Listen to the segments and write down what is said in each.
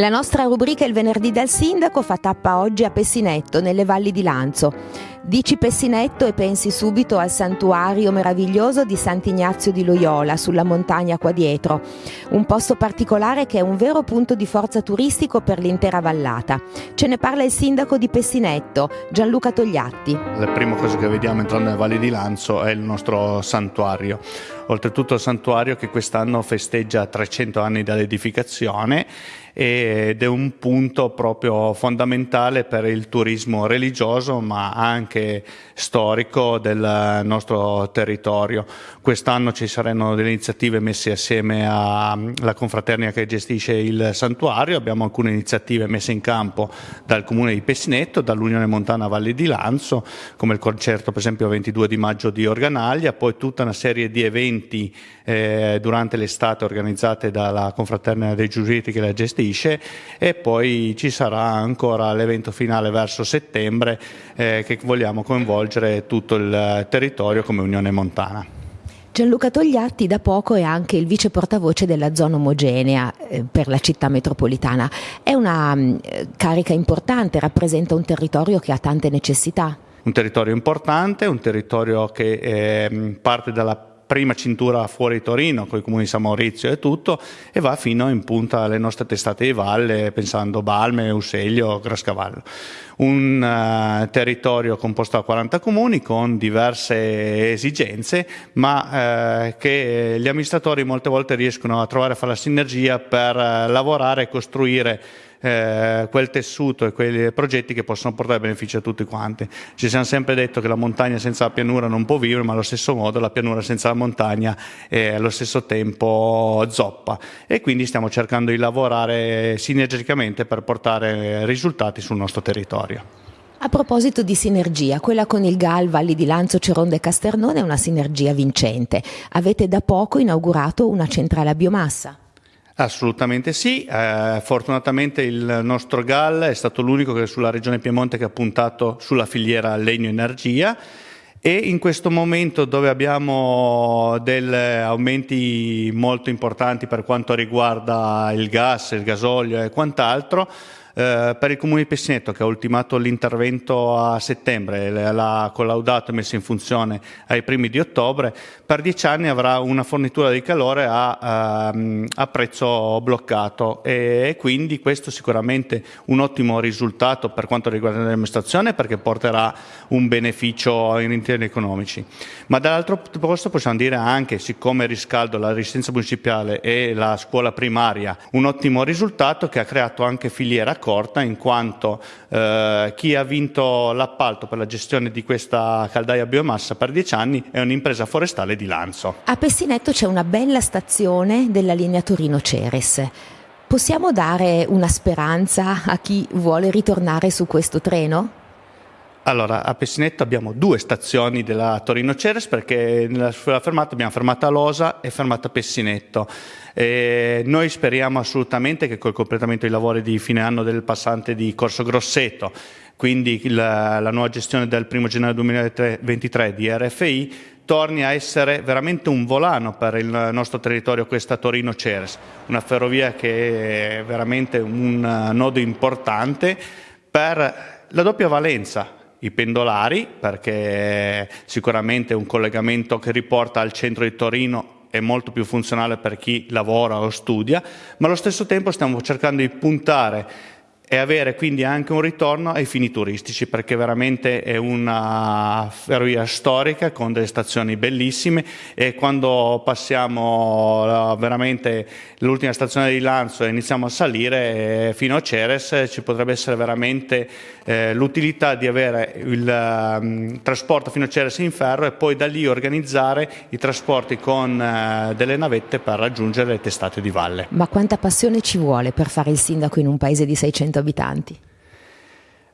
La nostra rubrica Il venerdì del sindaco fa tappa oggi a Pessinetto, nelle valli di Lanzo. Dici Pessinetto e pensi subito al santuario meraviglioso di Sant'Ignazio di Loyola, sulla montagna qua dietro. Un posto particolare che è un vero punto di forza turistico per l'intera vallata. Ce ne parla il sindaco di Pessinetto, Gianluca Togliatti. La prima cosa che vediamo entrando nelle valli di Lanzo è il nostro santuario. Oltretutto il santuario che quest'anno festeggia 300 anni dall'edificazione ed è un punto proprio fondamentale per il turismo religioso ma anche storico del nostro territorio. Quest'anno ci saranno delle iniziative messe assieme alla confraternita che gestisce il santuario, abbiamo alcune iniziative messe in campo dal comune di Pessinetto, dall'Unione Montana Valle di Lanzo, come il concerto per esempio il 22 di maggio di Organaglia, poi tutta una serie di eventi eh, durante l'estate organizzate dalla confraternita dei giuriti che la gestisce e poi ci sarà ancora l'evento finale verso settembre eh, che vogliamo coinvolgere tutto il territorio come Unione Montana. Gianluca Togliatti da poco è anche il vice portavoce della zona omogenea eh, per la città metropolitana. È una mm, carica importante, rappresenta un territorio che ha tante necessità. Un territorio importante, un territorio che eh, parte dalla prima cintura fuori Torino, con i comuni di San Maurizio e tutto, e va fino in punta alle nostre testate di valle, pensando Balme, Useglio, Grascavallo. Un uh, territorio composto da 40 comuni con diverse esigenze, ma uh, che gli amministratori molte volte riescono a trovare a fare la sinergia per uh, lavorare e costruire eh, quel tessuto e quei progetti che possono portare benefici a tutti quanti. Ci siamo sempre detto che la montagna senza la pianura non può vivere, ma allo stesso modo la pianura senza la montagna è allo stesso tempo zoppa e quindi stiamo cercando di lavorare sinergicamente per portare risultati sul nostro territorio. A proposito di sinergia, quella con il GAL Valli di Lanzo, Ceronda e Casternone è una sinergia vincente. Avete da poco inaugurato una centrale a biomassa. Assolutamente sì, eh, fortunatamente il nostro GAL è stato l'unico che sulla regione Piemonte che ha puntato sulla filiera legno-energia e in questo momento dove abbiamo degli aumenti molto importanti per quanto riguarda il gas, il gasolio e quant'altro, eh, per il Comune di Pessinetto che ha ultimato l'intervento a settembre, l'ha collaudato e messo in funzione ai primi di ottobre, per dieci anni avrà una fornitura di calore a, ehm, a prezzo bloccato e, quindi questo sicuramente un ottimo risultato per quanto riguarda l'amministrazione perché porterà un beneficio in termini economici. Ma dall'altro posto possiamo dire anche, siccome Riscaldo, la resistenza municipale e la scuola primaria, un ottimo risultato che ha creato anche filiera accorta in quanto eh, chi ha vinto l'appalto per la gestione di questa caldaia biomassa per dieci anni è un'impresa forestale di Lanzo. A Pessinetto c'è una bella stazione della linea Torino-Ceres. Possiamo dare una speranza a chi vuole ritornare su questo treno? Allora, a Pessinetto abbiamo due stazioni della Torino-Ceres perché nella sua fermata abbiamo fermata Losa e fermata Pessinetto. E noi speriamo assolutamente che col completamento dei lavori di fine anno del passante di Corso Grosseto, quindi la, la nuova gestione del 1 gennaio 2023 di RFI, torni a essere veramente un volano per il nostro territorio questa Torino-Ceres, una ferrovia che è veramente un nodo importante per la doppia valenza, i pendolari, perché sicuramente un collegamento che riporta al centro di Torino è molto più funzionale per chi lavora o studia, ma allo stesso tempo stiamo cercando di puntare e avere quindi anche un ritorno ai fini turistici perché veramente è una ferrovia storica con delle stazioni bellissime e quando passiamo veramente l'ultima stazione di Lanzo e iniziamo a salire eh, fino a Ceres ci potrebbe essere veramente eh, l'utilità di avere il um, trasporto fino a Ceres in ferro e poi da lì organizzare i trasporti con uh, delle navette per raggiungere le testate di valle. Ma quanta passione ci vuole per fare il sindaco in un paese di 600 abitanti?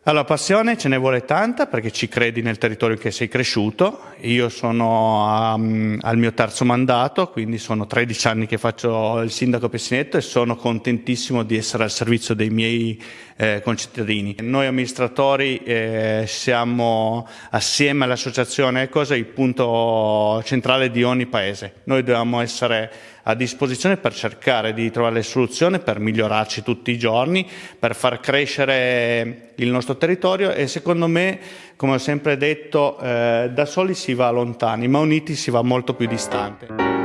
Allora, passione ce ne vuole tanta perché ci credi nel territorio in cui sei cresciuto. Io sono um, al mio terzo mandato, quindi sono 13 anni che faccio il sindaco Pessinetto e sono contentissimo di essere al servizio dei miei eh, concittadini. Noi amministratori eh, siamo assieme all'associazione Ecosa il punto centrale di ogni paese. Noi dobbiamo essere a disposizione per cercare di trovare le soluzioni per migliorarci tutti i giorni, per far crescere il nostro territorio e secondo me, come ho sempre detto, eh, da soli si va lontani, ma uniti si va molto più distante.